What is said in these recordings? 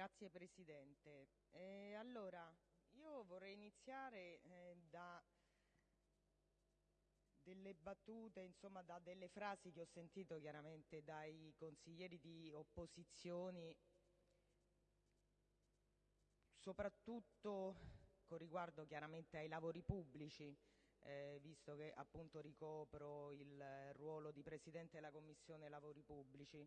Grazie Presidente. Allora, io vorrei iniziare eh, da delle battute, insomma da delle frasi che ho sentito chiaramente dai consiglieri di opposizioni, soprattutto con riguardo chiaramente ai lavori pubblici, eh, visto che appunto ricopro il ruolo di Presidente della Commissione Lavori Pubblici.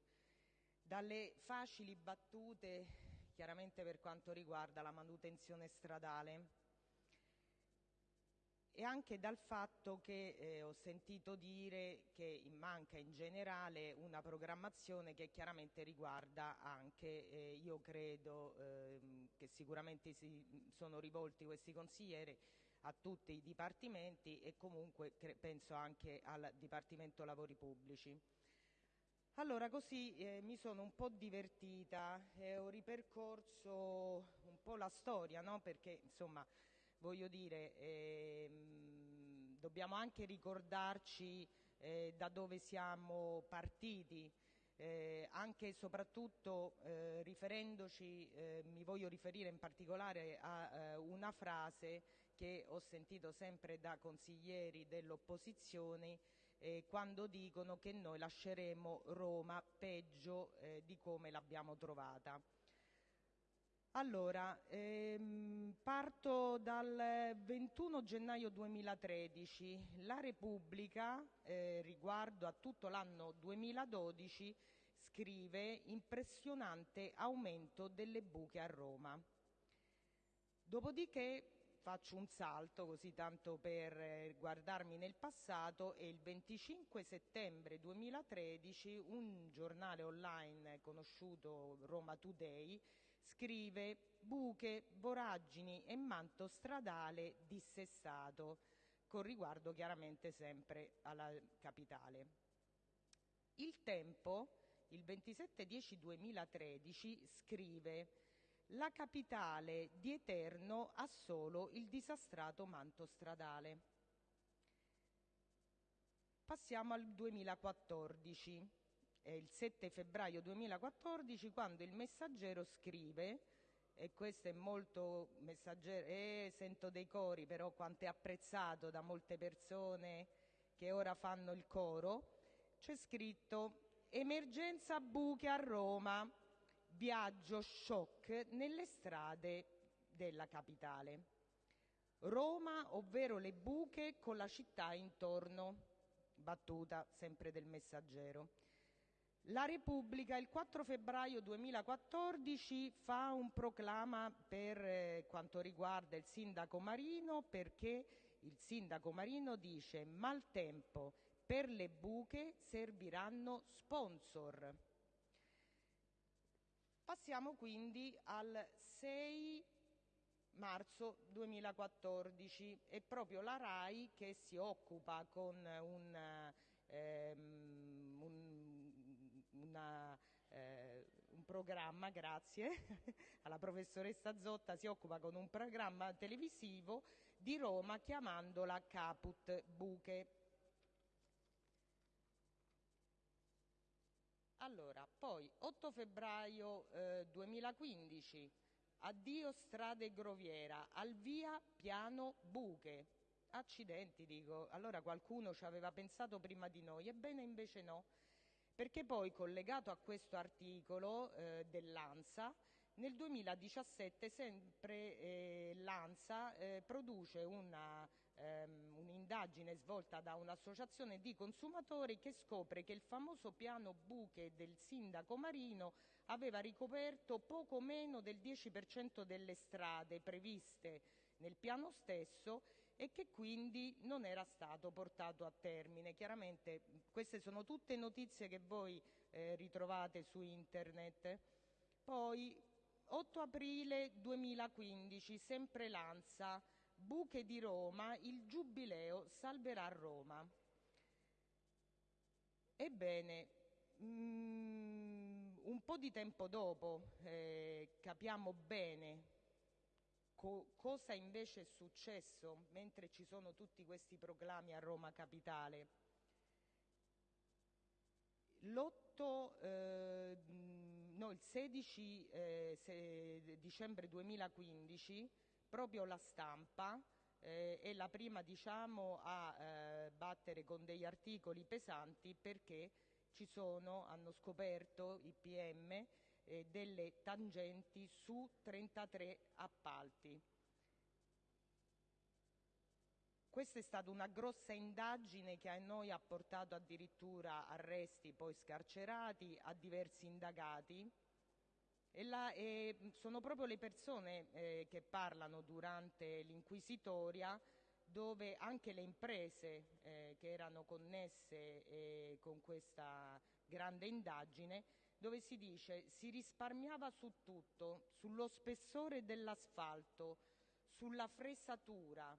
Dalle facili battute, chiaramente per quanto riguarda la manutenzione stradale, e anche dal fatto che eh, ho sentito dire che manca in generale una programmazione che chiaramente riguarda anche, eh, io credo eh, che sicuramente si sono rivolti questi consiglieri a tutti i dipartimenti e comunque penso anche al Dipartimento Lavori Pubblici. Allora così eh, mi sono un po' divertita e ho ripercorso un po' la storia, no? perché insomma voglio dire, ehm, dobbiamo anche ricordarci eh, da dove siamo partiti, eh, anche e soprattutto eh, riferendoci, eh, mi voglio riferire in particolare a eh, una frase che ho sentito sempre da consiglieri dell'opposizione eh, quando dicono che noi lasceremo Roma peggio di come l'abbiamo trovata. Allora, ehm, parto dal 21 gennaio 2013. La Repubblica, eh, riguardo a tutto l'anno 2012, scrive impressionante aumento delle buche a Roma. Dopodiché faccio un salto così tanto per eh, guardarmi nel passato e il 25 settembre 2013 un giornale online conosciuto Roma Today scrive buche, voragini e manto stradale dissestato con riguardo chiaramente sempre alla capitale. Il Tempo il 27-10-2013 scrive la capitale di Eterno ha solo il disastrato manto stradale. Passiamo al 2014, è il 7 febbraio 2014 quando il messaggero scrive e questo è molto messaggero, eh, sento dei cori però quanto è apprezzato da molte persone che ora fanno il coro, c'è scritto emergenza buche a Roma, viaggio shock nelle strade della capitale. Roma, ovvero le buche con la città intorno. Battuta sempre del messaggero. La Repubblica il 4 febbraio 2014 fa un proclama per eh, quanto riguarda il sindaco Marino perché il sindaco Marino dice maltempo per le buche serviranno sponsor. Passiamo quindi al 6 marzo 2014. È proprio la RAI che si occupa con un, ehm, un, una, eh, un programma, grazie alla professoressa Zotta, si occupa con un programma televisivo di Roma chiamandola Caput Buche. Allora, poi 8 febbraio eh, 2015, addio strade Groviera, al via piano buche. Accidenti, dico, allora qualcuno ci aveva pensato prima di noi, ebbene invece no, perché poi collegato a questo articolo eh, dell'ANSA nel 2017 sempre eh, l'ANSA eh, produce ehm, un'indagine un svolta da un'associazione di consumatori che scopre che il famoso piano buche del sindaco Marino aveva ricoperto poco meno del 10% delle strade previste nel piano stesso e che quindi non era stato portato a termine. Chiaramente queste sono tutte notizie che voi eh, ritrovate su internet. Poi 8 aprile 2015, sempre l'ANSA, buche di Roma, il giubileo salverà Roma. Ebbene, mm, un po' di tempo dopo eh, capiamo bene co cosa invece è successo mentre ci sono tutti questi proclami a Roma Capitale l'8, eh, no, il 16 eh, dicembre 2015 proprio la stampa eh, è la prima diciamo, a eh, battere con degli articoli pesanti perché ci sono, hanno scoperto i PM eh, delle tangenti su 33 appalti. Questa è stata una grossa indagine che a noi ha portato addirittura arresti poi scarcerati a diversi indagati e, la, e sono proprio le persone eh, che parlano durante l'inquisitoria dove anche le imprese eh, che erano connesse eh, con questa grande indagine dove si dice si risparmiava su tutto, sullo spessore dell'asfalto, sulla fresatura,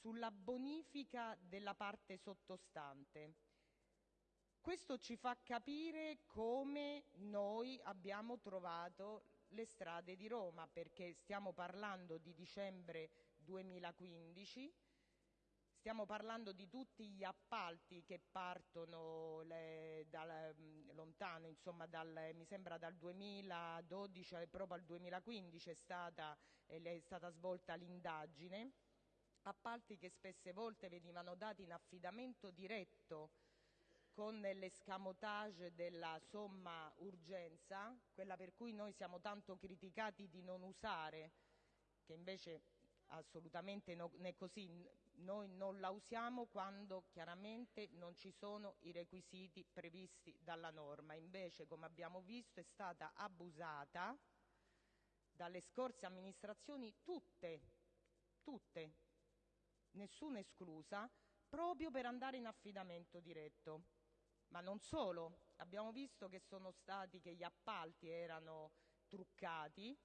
sulla bonifica della parte sottostante. Questo ci fa capire come noi abbiamo trovato le strade di Roma, perché stiamo parlando di dicembre 2015, stiamo parlando di tutti gli appalti che partono le, dal, lontano, insomma dal, mi sembra dal 2012 proprio al 2015 è stata, è stata svolta l'indagine. Appalti che spesse volte venivano dati in affidamento diretto con l'escamotage della somma urgenza, quella per cui noi siamo tanto criticati di non usare, che invece assolutamente non è così, noi non la usiamo quando chiaramente non ci sono i requisiti previsti dalla norma, invece come abbiamo visto è stata abusata dalle scorse amministrazioni tutte, tutte, nessuna esclusa, proprio per andare in affidamento diretto. Ma non solo, abbiamo visto che stati che gli appalti erano truccati,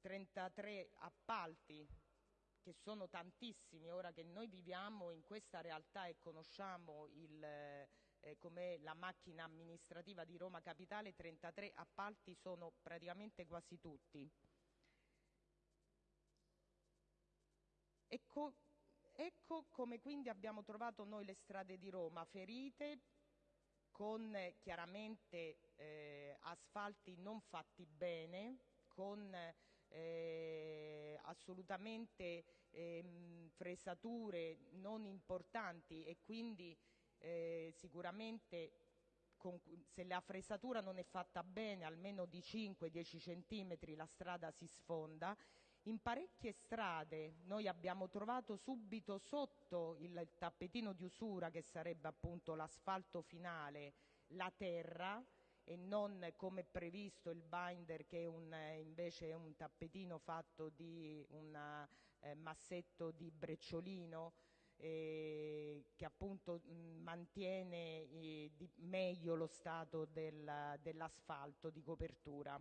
33 appalti che sono tantissimi. Ora che noi viviamo in questa realtà e conosciamo il, eh, come la macchina amministrativa di Roma Capitale, 33 appalti sono praticamente quasi tutti. Ecco, ecco come quindi abbiamo trovato noi le strade di Roma ferite con chiaramente eh, asfalti non fatti bene, con eh, assolutamente eh, fresature non importanti e quindi eh, sicuramente con, se la fresatura non è fatta bene, almeno di 5-10 centimetri la strada si sfonda in parecchie strade noi abbiamo trovato subito sotto il tappetino di usura, che sarebbe appunto l'asfalto finale, la terra e non come previsto il binder che è un, invece è un tappetino fatto di un eh, massetto di brecciolino eh, che appunto mh, mantiene eh, meglio lo stato del, dell'asfalto di copertura.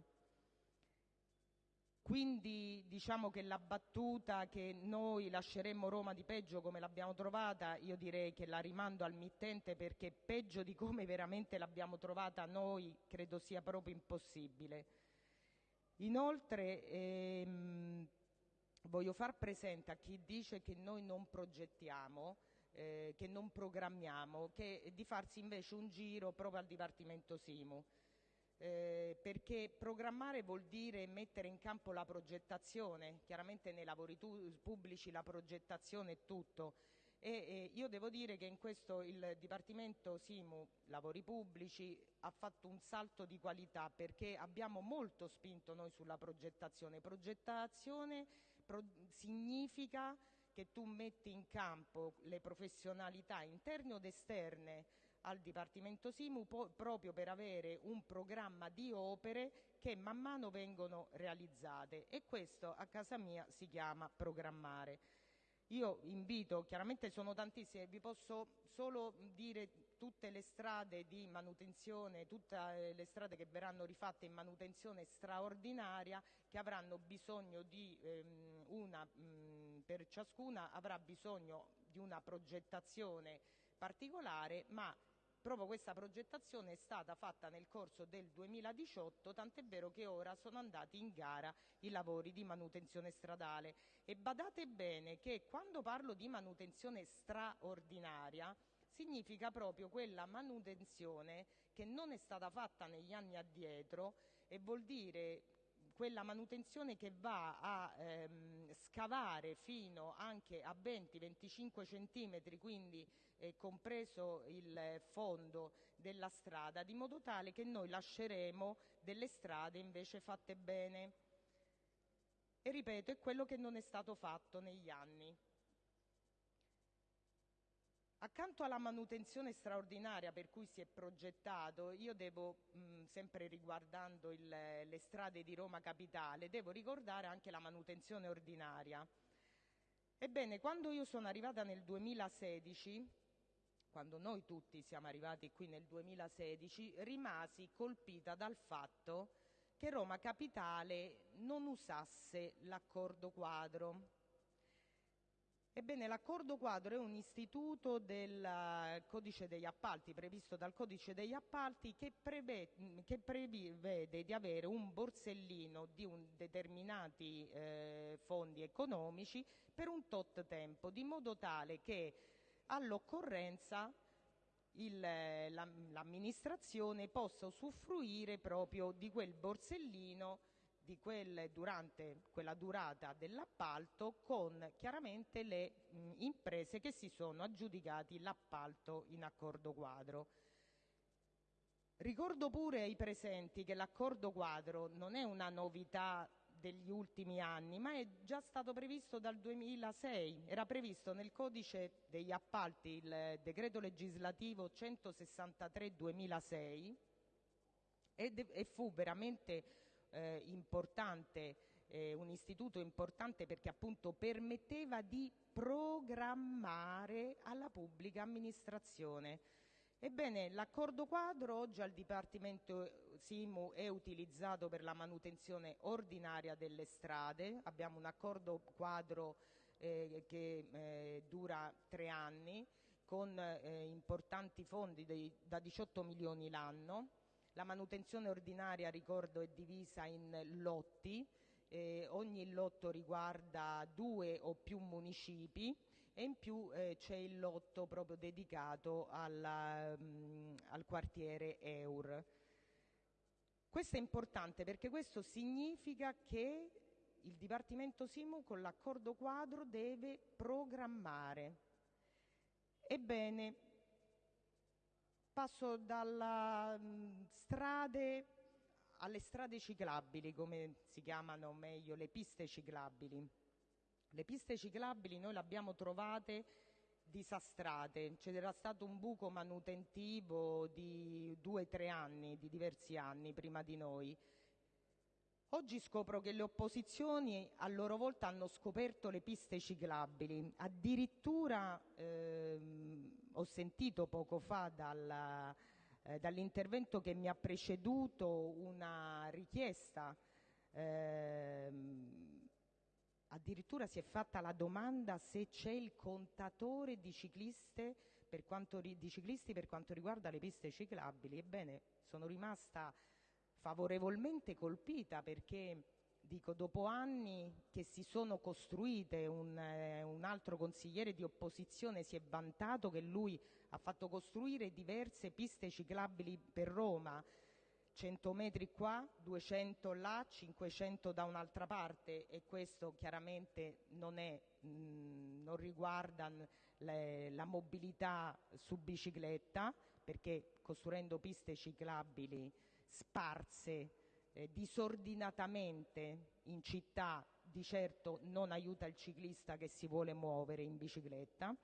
Quindi diciamo che la battuta che noi lasceremmo Roma di peggio come l'abbiamo trovata, io direi che la rimando al mittente perché peggio di come veramente l'abbiamo trovata noi credo sia proprio impossibile. Inoltre ehm, voglio far presente a chi dice che noi non progettiamo, eh, che non programmiamo, che di farsi invece un giro proprio al Dipartimento Simu eh, perché programmare vuol dire mettere in campo la progettazione, chiaramente nei lavori pubblici la progettazione è tutto e eh, io devo dire che in questo il Dipartimento Simu Lavori Pubblici ha fatto un salto di qualità perché abbiamo molto spinto noi sulla progettazione. Progettazione pro significa che tu metti in campo le professionalità interne ed esterne al Dipartimento Simu proprio per avere un programma di opere che man mano vengono realizzate e questo a casa mia si chiama programmare. Io invito, chiaramente sono tantissime, vi posso solo dire tutte le strade di manutenzione, tutte le strade che verranno rifatte in manutenzione straordinaria che avranno bisogno di ehm, una, mh, per ciascuna avrà bisogno di una progettazione particolare ma Proprio questa progettazione è stata fatta nel corso del 2018, tant'è vero che ora sono andati in gara i lavori di manutenzione stradale. E badate bene che quando parlo di manutenzione straordinaria significa proprio quella manutenzione che non è stata fatta negli anni addietro e vuol dire quella manutenzione che va a ehm, scavare fino anche a 20-25 centimetri, quindi eh, compreso il fondo della strada, di modo tale che noi lasceremo delle strade invece fatte bene. E ripeto, è quello che non è stato fatto negli anni. Accanto alla manutenzione straordinaria per cui si è progettato, io devo, mh, sempre riguardando le strade di Roma Capitale, devo ricordare anche la manutenzione ordinaria. Ebbene, quando io sono arrivata nel 2016, quando noi tutti siamo arrivati qui nel 2016, rimasi colpita dal fatto che Roma Capitale non usasse l'accordo quadro Ebbene, l'accordo quadro è un istituto del eh, codice degli appalti, previsto dal codice degli appalti, che, prevede, di avere un borsellino di determinati eh, fondi economici per un tot tempo, di modo tale che all'occorrenza l'amministrazione possa usufruire proprio di quel borsellino di quelle durante quella durata dell'appalto con chiaramente le mh, imprese che si sono aggiudicati l'appalto in accordo quadro. Ricordo pure ai presenti che l'accordo quadro non è una novità degli ultimi anni, ma è già stato previsto dal 2006, era previsto nel codice degli appalti il decreto legislativo 163-2006 e fu veramente un istituto importante perché appunto permetteva di programmare alla pubblica amministrazione. Ebbene, l'accordo quadro oggi al Dipartimento Simu è utilizzato per la manutenzione ordinaria delle strade. Abbiamo un accordo quadro eh, che eh, dura tre anni con eh, importanti fondi dei, da 18 milioni l'anno la manutenzione ordinaria, ricordo, è divisa in lotti, eh, ogni lotto riguarda due o più municipi e in più eh, c'è il lotto proprio dedicato alla, mh, mm, al quartiere Eur. Questo è importante perché questo significa che il Dipartimento Simu con l'accordo quadro deve programmare. Ebbene, Passo dalle mm, strade alle strade ciclabili, come si chiamano meglio, le piste ciclabili. Le piste ciclabili noi le abbiamo trovate disastrate, c'era stato un buco manutentivo di due o tre anni, di diversi anni prima di noi. Oggi scopro che le opposizioni a loro volta hanno scoperto le piste ciclabili, addirittura ehm, ho sentito poco fa eh, dall'intervento che mi ha preceduto una richiesta, ehm, addirittura si è fatta la domanda se c'è il contatore di, per quanto, di ciclisti per quanto riguarda le piste ciclabili. Ebbene, sono rimasta favorevolmente colpita perché dico, dopo anni che si sono costruite, un, eh, un, altro consigliere di opposizione si è vantato che lui ha fatto costruire diverse piste ciclabili per Roma, 100 metri qua, 200 là, 500 da un'altra parte e questo chiaramente non, è, mh, non riguarda le, la mobilità su bicicletta perché costruendo piste ciclabili sparse eh, disordinatamente in città di certo non aiuta il ciclista che si vuole muovere in bicicletta.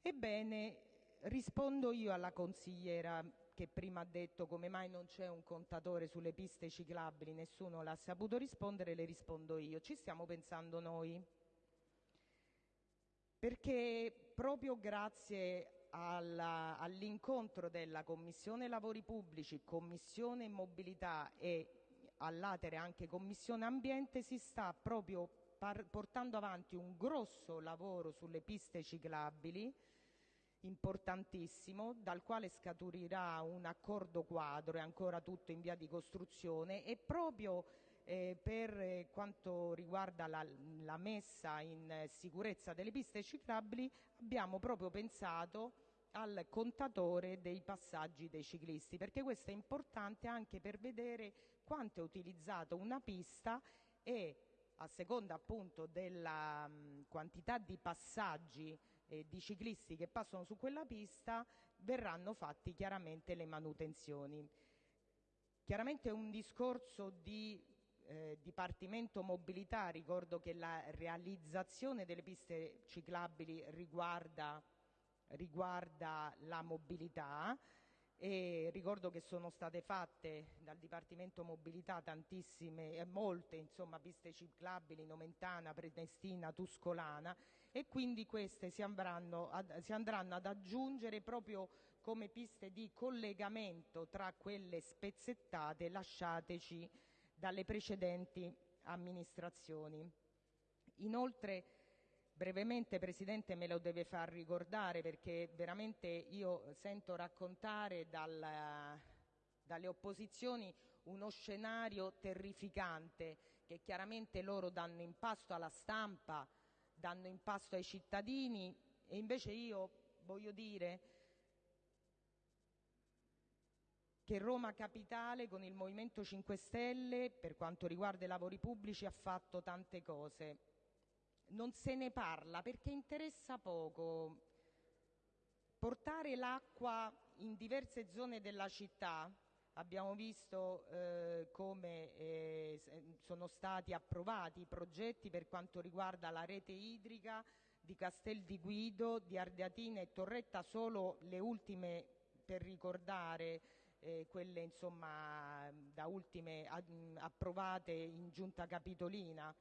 Ebbene, rispondo io alla consigliera che prima ha detto come mai non c'è un contatore sulle piste ciclabili, nessuno l'ha saputo rispondere, le rispondo io. Ci stiamo pensando noi. Perché proprio grazie all'incontro della Commissione Lavori Pubblici, Commissione Mobilità e all'atere anche Commissione Ambiente si sta proprio portando avanti un grosso lavoro sulle piste ciclabili importantissimo dal quale scaturirà un accordo quadro, è ancora tutto in via di costruzione e proprio eh, per quanto riguarda la, la messa in sicurezza delle piste ciclabili abbiamo proprio pensato al contatore dei passaggi dei ciclisti, perché questo è importante anche per vedere quanto è utilizzata una pista e a seconda appunto della mh, quantità di passaggi eh, di ciclisti che passano su quella pista verranno fatti chiaramente le manutenzioni. Chiaramente è un discorso di eh, Dipartimento Mobilità, ricordo che la realizzazione delle piste ciclabili riguarda, riguarda la mobilità e ricordo che sono state fatte dal Dipartimento Mobilità tantissime, molte insomma, piste ciclabili, Nomentana, Prenestina, Tuscolana e quindi queste si andranno, ad, si andranno ad aggiungere proprio come piste di collegamento tra quelle spezzettate lasciateci dalle precedenti amministrazioni. Inoltre brevemente Presidente me lo deve far ricordare perché veramente io sento raccontare dal, dalle opposizioni uno scenario terrificante che chiaramente loro danno in pasto alla stampa, danno in pasto ai cittadini e invece io voglio dire che Roma Capitale con il Movimento 5 Stelle per quanto riguarda i lavori pubblici ha fatto tante cose non se ne parla perché interessa poco. Portare l'acqua in diverse zone della città, abbiamo visto eh, come eh, sono stati approvati i progetti per quanto riguarda la rete idrica di Castel di Guido, di Ardeatina e Torretta, solo le ultime per ricordare eh, quelle insomma da ultime approvate in giunta capitolina.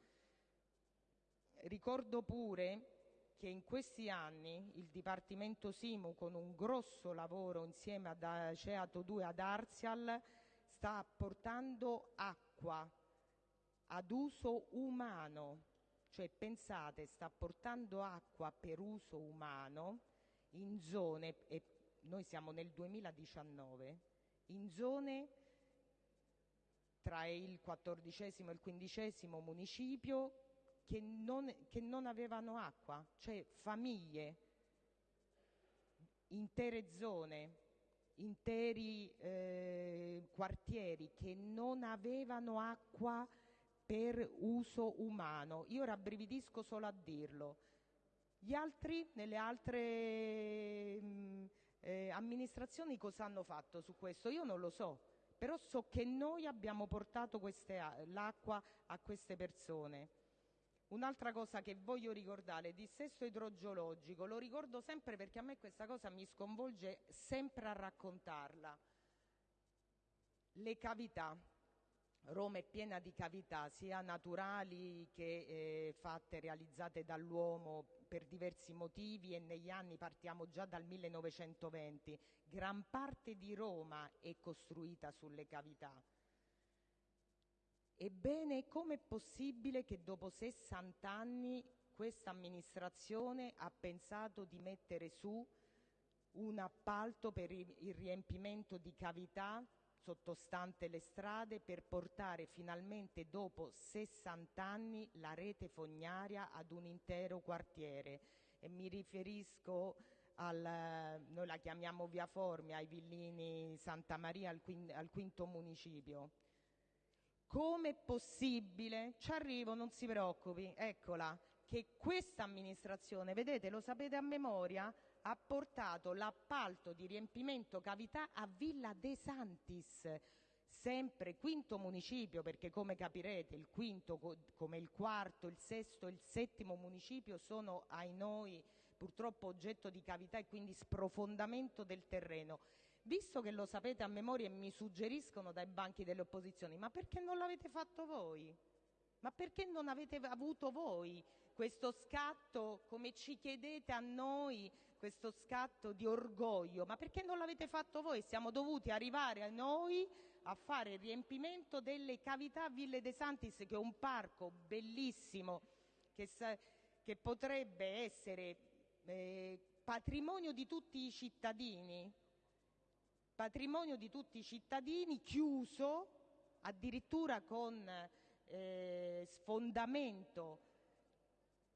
Ricordo pure che in questi anni il Dipartimento Simu, con un grosso lavoro insieme ad Aceato 2 ad Arzial, sta portando acqua ad uso umano, cioè pensate, sta portando acqua per uso umano in zone, e noi siamo nel 2019, in zone tra il quattordicesimo e il quindicesimo municipio che non, avevano acqua, cioè famiglie, intere zone, interi eh, quartieri che non avevano acqua per uso umano. Io rabbrividisco solo a dirlo. Gli altri, nelle altre mh, mm, eh, amministrazioni, cosa hanno fatto su questo? Io non lo so, però so che noi abbiamo portato l'acqua a queste persone. Un'altra cosa che voglio ricordare, il dissesto idrogeologico, lo ricordo sempre perché a me questa cosa mi sconvolge sempre a raccontarla. Le cavità. Roma è piena di cavità, sia naturali che eh, fatte, realizzate dall'uomo per diversi motivi e negli anni partiamo già dal 1920. Gran parte di Roma è costruita sulle cavità. Ebbene, com'è possibile che dopo 60 anni questa amministrazione ha pensato di mettere su un appalto per il riempimento di cavità sottostante le strade per portare finalmente dopo 60 anni la rete fognaria ad un intero quartiere e mi riferisco al, noi la chiamiamo via Formia, ai villini Santa Maria al, al quinto municipio. Com'è possibile? Ci arrivo, non si preoccupi, eccola, che questa amministrazione, vedete, lo sapete a memoria, ha portato l'appalto di riempimento cavità a Villa De Santis, sempre quinto municipio, perché come capirete il quinto, come il quarto, il sesto e il settimo municipio sono ai noi purtroppo oggetto di cavità e quindi sprofondamento del terreno. Visto che lo sapete a memoria e mi suggeriscono dai banchi delle opposizioni, ma perché non l'avete fatto voi? Ma perché non avete avuto voi questo scatto, come ci chiedete a noi, questo scatto di orgoglio? Ma perché non l'avete fatto voi? Siamo dovuti arrivare a noi a fare il riempimento delle cavità Ville De Santis, che è un parco bellissimo, che, che potrebbe essere eh, patrimonio di tutti i cittadini, patrimonio di tutti i cittadini, chiuso addirittura con eh, sfondamento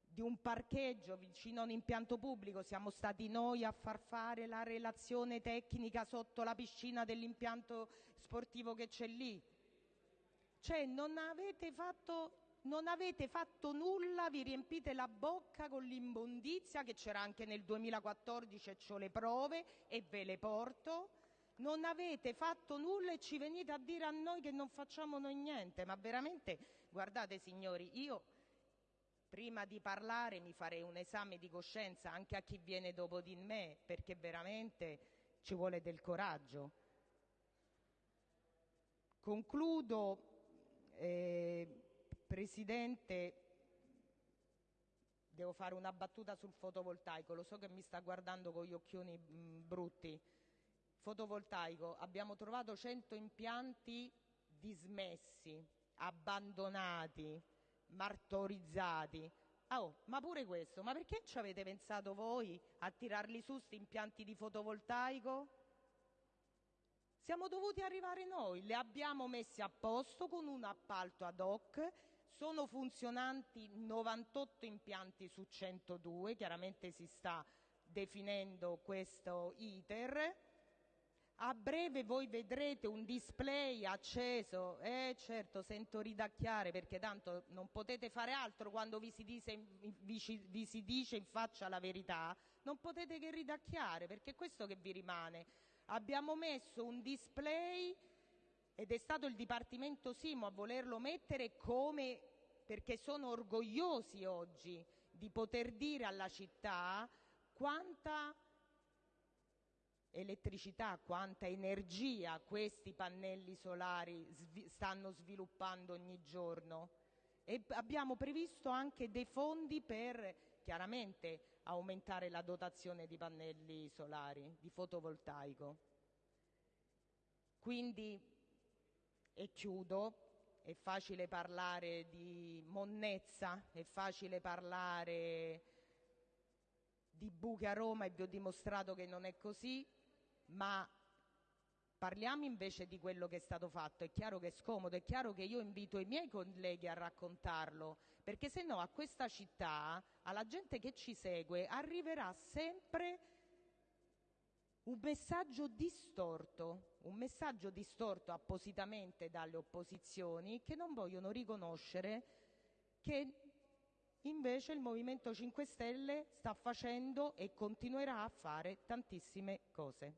di un parcheggio vicino a un impianto pubblico, siamo stati noi a far fare la relazione tecnica sotto la piscina dell'impianto sportivo che c'è lì. Cioè non avete fatto non avete fatto nulla, vi riempite la bocca con l'immondizia che c'era anche nel 2014 e ho le prove e ve le porto. Non avete fatto nulla e ci venite a dire a noi che non facciamo noi niente. Ma veramente, guardate signori, io prima di parlare mi farei un esame di coscienza anche a chi viene dopo di me, perché veramente ci vuole del coraggio. Concludo, eh, Presidente, devo fare una battuta sul fotovoltaico, lo so che mi sta guardando con gli occhioni mh, mm, brutti. Fotovoltaico, abbiamo trovato 100 impianti dismessi, abbandonati, martorizzati. Oh, ma pure questo, ma perché ci avete pensato voi a tirarli su questi impianti di fotovoltaico? Siamo dovuti arrivare noi, li abbiamo messi a posto con un appalto ad hoc, sono funzionanti 98 impianti su 102, chiaramente si sta definendo questo iter. A breve voi vedrete un display acceso, eh certo sento ridacchiare perché tanto non potete fare altro quando vi si, dice, in faccia la verità, non potete che ridacchiare perché è questo che vi rimane. Abbiamo messo un display ed è stato il Dipartimento Simo a volerlo mettere come perché sono orgogliosi oggi di poter dire alla città quanta elettricità, quanta energia questi pannelli solari stanno sviluppando ogni giorno. E abbiamo previsto anche dei fondi per chiaramente aumentare la dotazione di pannelli solari, di fotovoltaico. Quindi, e chiudo, è facile parlare di monnezza, è facile parlare di buche a Roma e vi ho dimostrato che non è così, ma parliamo invece di quello che è stato fatto. È chiaro che è scomodo, è chiaro che io invito i miei colleghi a raccontarlo, perché se no a questa città, alla gente che ci segue, arriverà sempre un messaggio distorto, un messaggio distorto appositamente dalle opposizioni che non vogliono riconoscere che invece il Movimento 5 Stelle sta facendo e continuerà a fare tantissime cose.